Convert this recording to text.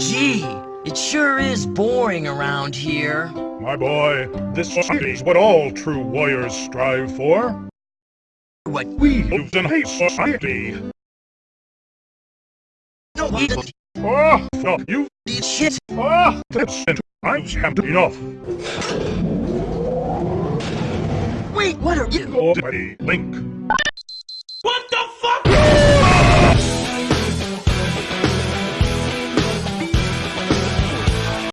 Gee, it sure is boring around here. My boy, this is what all true warriors strive for. What We live in a society. no we don't Ah, fuck you. shit. Ah, that's it. I've had enough. Wait, what are you? Already, Link.